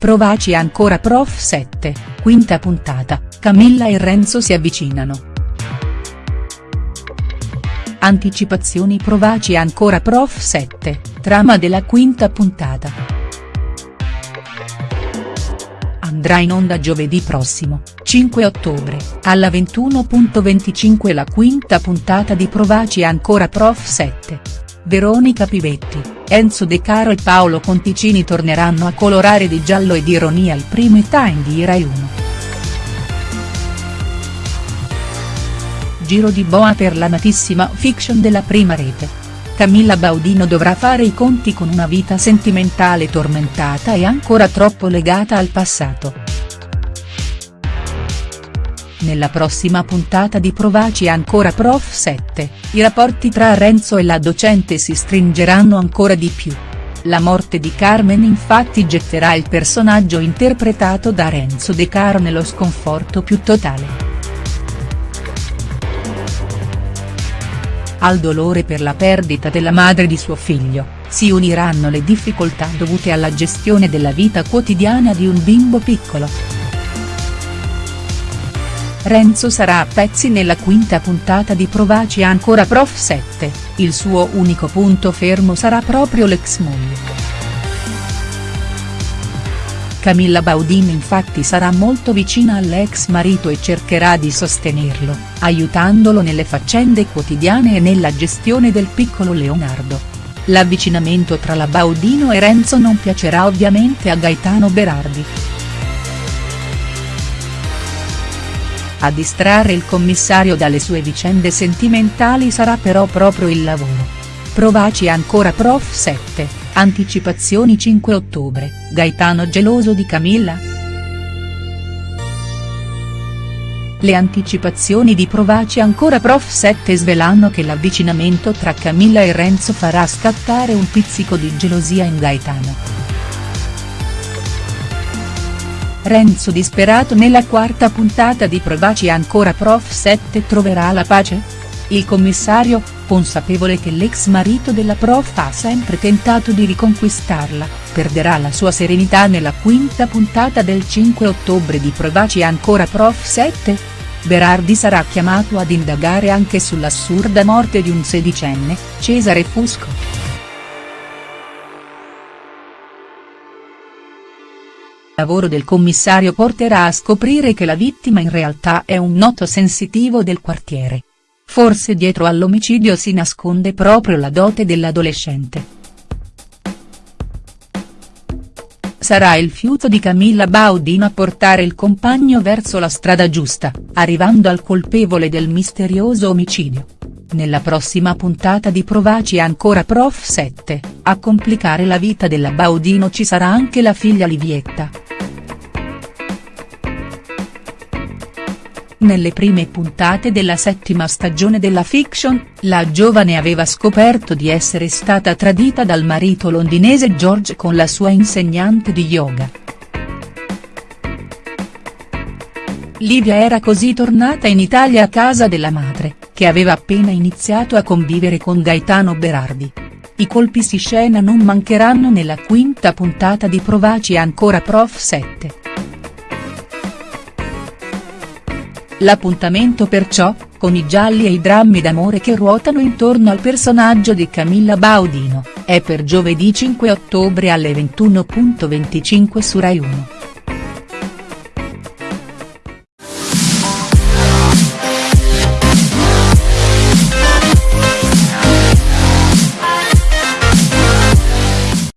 Provaci ancora Prof 7, quinta puntata, Camilla e Renzo si avvicinano. Anticipazioni Provaci ancora Prof 7, trama della quinta puntata. Andrà in onda giovedì prossimo, 5 ottobre, alla 21.25 la quinta puntata di Provaci ancora Prof 7. Veronica Pivetti, Enzo De Caro e Paolo Conticini torneranno a colorare di giallo e di ironia il primo time di Rai 1. Giro di boa per l'amatissima fiction della prima rete. Camilla Baudino dovrà fare i conti con una vita sentimentale tormentata e ancora troppo legata al passato. Nella prossima puntata di Provaci ancora Prof 7, i rapporti tra Renzo e la docente si stringeranno ancora di più. La morte di Carmen infatti getterà il personaggio interpretato da Renzo De Caro nello sconforto più totale. Al dolore per la perdita della madre di suo figlio, si uniranno le difficoltà dovute alla gestione della vita quotidiana di un bimbo piccolo. Renzo sarà a pezzi nella quinta puntata di Provaci ancora Prof 7, il suo unico punto fermo sarà proprio l'ex moglie. Camilla Baudin infatti sarà molto vicina all'ex marito e cercherà di sostenerlo, aiutandolo nelle faccende quotidiane e nella gestione del piccolo Leonardo. L'avvicinamento tra la Baudino e Renzo non piacerà ovviamente a Gaetano Berardi. A distrarre il commissario dalle sue vicende sentimentali sarà però proprio il lavoro. Provaci ancora Prof 7, anticipazioni 5 ottobre, Gaetano geloso di Camilla?. Le anticipazioni di Provaci ancora Prof 7 svelano che l'avvicinamento tra Camilla e Renzo farà scattare un pizzico di gelosia in Gaetano. Renzo disperato nella quarta puntata di Provaci ancora Prof 7 troverà la pace? Il commissario, consapevole che l'ex marito della prof ha sempre tentato di riconquistarla, perderà la sua serenità nella quinta puntata del 5 ottobre di Provaci ancora Prof 7? Berardi sarà chiamato ad indagare anche sull'assurda morte di un sedicenne, Cesare Fusco. Lavoro del commissario porterà a scoprire che la vittima in realtà è un noto sensitivo del quartiere. Forse dietro all'omicidio si nasconde proprio la dote dell'adolescente. Sarà il fiuto di Camilla Baudino a portare il compagno verso la strada giusta, arrivando al colpevole del misterioso omicidio. Nella prossima puntata di Provaci ancora Prof 7, a complicare la vita della Baudino ci sarà anche la figlia Livietta. Nelle prime puntate della settima stagione della fiction, la giovane aveva scoperto di essere stata tradita dal marito londinese George con la sua insegnante di yoga. Livia era così tornata in Italia a casa della madre, che aveva appena iniziato a convivere con Gaetano Berardi. I colpi si scena non mancheranno nella quinta puntata di Provaci ancora Prof 7. L'appuntamento perciò, con i gialli e i drammi d'amore che ruotano intorno al personaggio di Camilla Baudino, è per giovedì 5 ottobre alle 21.25 su Rai 1.